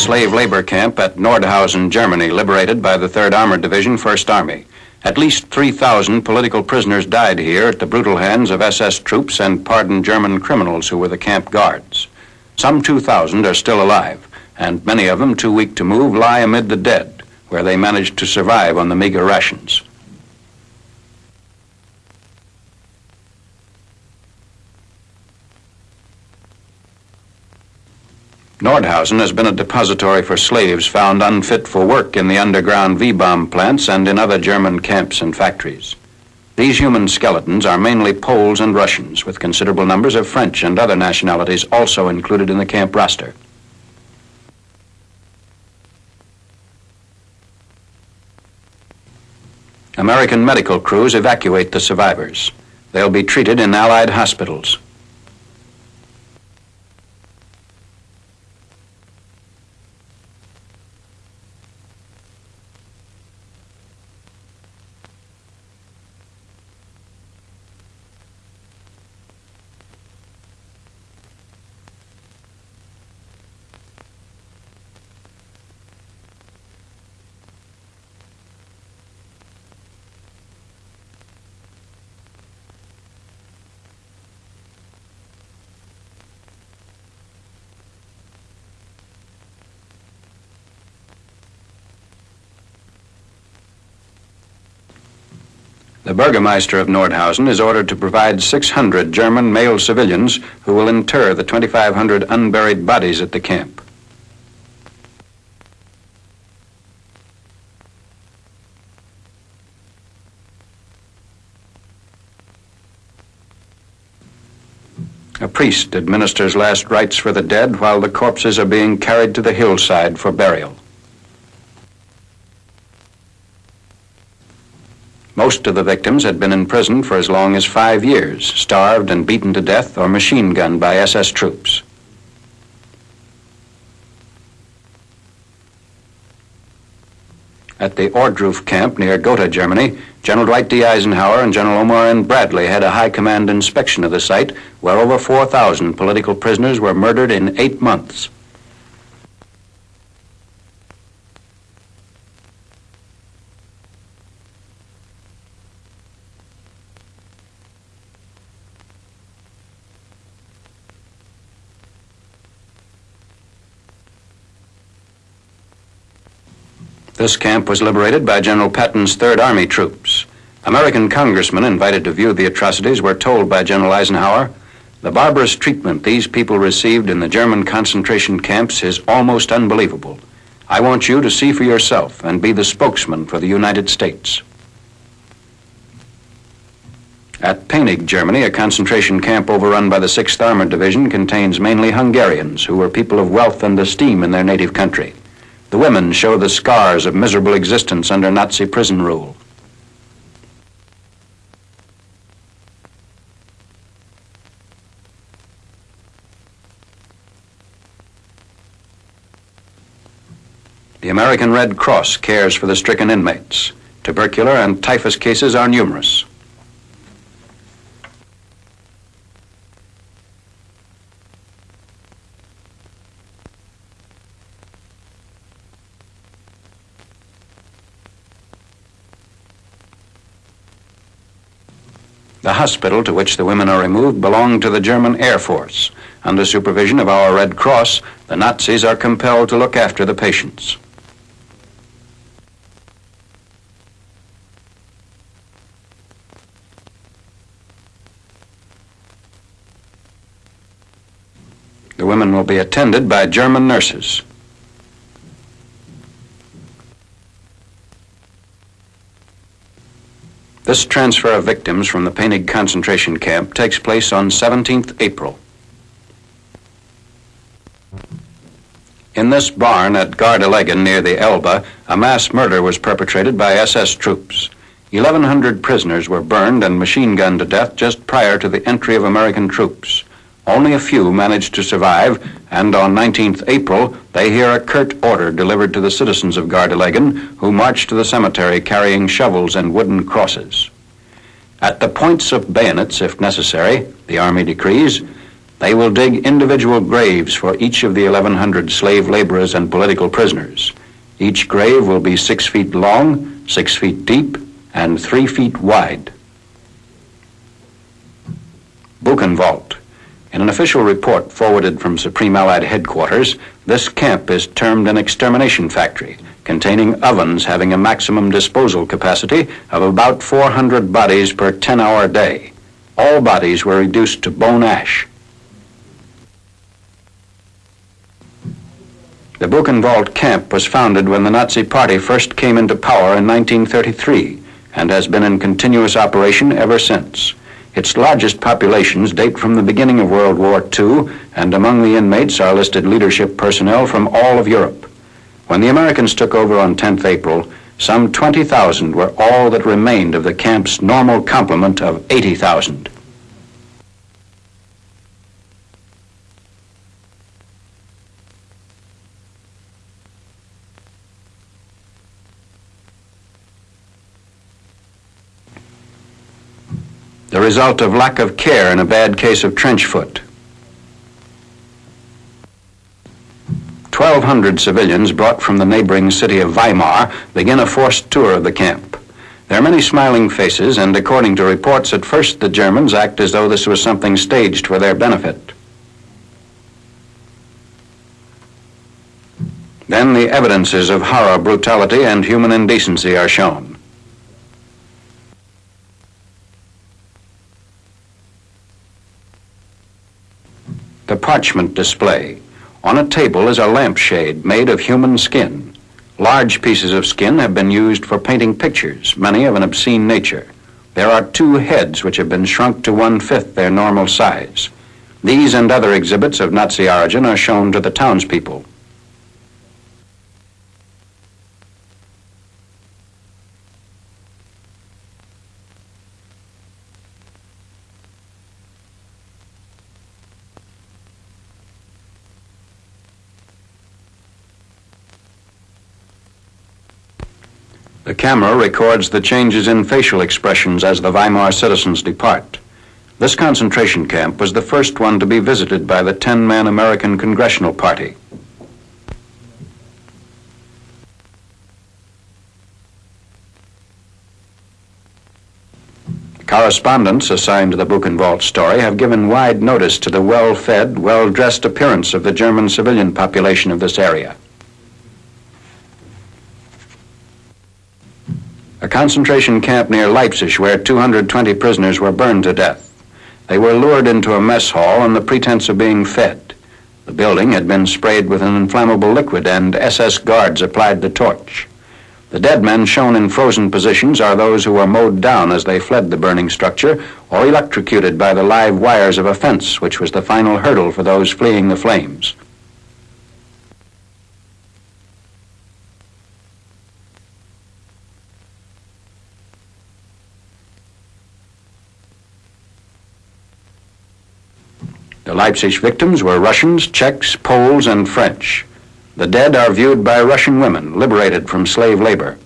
slave labor camp at Nordhausen, Germany, liberated by the 3rd Armored Division, 1st Army. At least 3,000 political prisoners died here at the brutal hands of SS troops and pardoned German criminals who were the camp guards. Some 2,000 are still alive, and many of them, too weak to move, lie amid the dead, where they managed to survive on the meager rations. Nordhausen has been a depository for slaves found unfit for work in the underground V-bomb plants and in other German camps and factories. These human skeletons are mainly Poles and Russians, with considerable numbers of French and other nationalities also included in the camp roster. American medical crews evacuate the survivors. They'll be treated in Allied hospitals. The Burgermeister of Nordhausen is ordered to provide 600 German male civilians who will inter the 2,500 unburied bodies at the camp. A priest administers last rites for the dead while the corpses are being carried to the hillside for burial. Most of the victims had been in prison for as long as five years, starved and beaten to death or machine gunned by SS troops. At the Ohrdruf camp near Gotha, Germany, General Dwight D. Eisenhower and General Omar N. Bradley had a high command inspection of the site where over 4,000 political prisoners were murdered in eight months. This camp was liberated by General Patton's Third Army troops. American congressmen invited to view the atrocities were told by General Eisenhower, the barbarous treatment these people received in the German concentration camps is almost unbelievable. I want you to see for yourself and be the spokesman for the United States. At Penig, Germany, a concentration camp overrun by the 6th Armored Division contains mainly Hungarians who were people of wealth and esteem in their native country. The women show the scars of miserable existence under Nazi prison rule. The American Red Cross cares for the stricken inmates. Tubercular and typhus cases are numerous. The hospital to which the women are removed belonged to the German Air Force. Under supervision of our Red Cross, the Nazis are compelled to look after the patients. The women will be attended by German nurses. This transfer of victims from the Penig concentration camp takes place on 17th April. In this barn at Gardelegen near the Elbe, a mass murder was perpetrated by SS troops. 1,100 prisoners were burned and machine gunned to death just prior to the entry of American troops. Only a few manage to survive, and on 19th April, they hear a curt order delivered to the citizens of Gardelegen, who march to the cemetery carrying shovels and wooden crosses. At the points of bayonets, if necessary, the Army decrees, They will dig individual graves for each of the 1,100 slave laborers and political prisoners. Each grave will be six feet long, six feet deep, and three feet wide. Buchenwald. In an official report forwarded from Supreme Allied Headquarters, this camp is termed an extermination factory, containing ovens having a maximum disposal capacity of about 400 bodies per 10-hour day. All bodies were reduced to bone ash. The Buchenwald camp was founded when the Nazi Party first came into power in 1933 and has been in continuous operation ever since. Its largest populations date from the beginning of World War II, and among the inmates are listed leadership personnel from all of Europe. When the Americans took over on 10th April, some 20,000 were all that remained of the camp's normal complement of 80,000. The result of lack of care in a bad case of trench foot. 1,200 civilians brought from the neighboring city of Weimar begin a forced tour of the camp. There are many smiling faces, and according to reports, at first the Germans act as though this was something staged for their benefit. Then the evidences of horror, brutality, and human indecency are shown. the parchment display. On a table is a lampshade made of human skin. Large pieces of skin have been used for painting pictures, many of an obscene nature. There are two heads which have been shrunk to one-fifth their normal size. These and other exhibits of Nazi origin are shown to the townspeople. The camera records the changes in facial expressions as the Weimar citizens depart. This concentration camp was the first one to be visited by the 10-man American Congressional Party. Correspondents assigned to the Buchenwald story have given wide notice to the well-fed, well-dressed appearance of the German civilian population of this area. Concentration camp near Leipzig where 220 prisoners were burned to death. They were lured into a mess hall on the pretense of being fed. The building had been sprayed with an inflammable liquid and SS guards applied the torch. The dead men shown in frozen positions are those who were mowed down as they fled the burning structure or electrocuted by the live wires of a fence, which was the final hurdle for those fleeing the flames. The Leipzig victims were Russians, Czechs, Poles, and French. The dead are viewed by Russian women liberated from slave labor.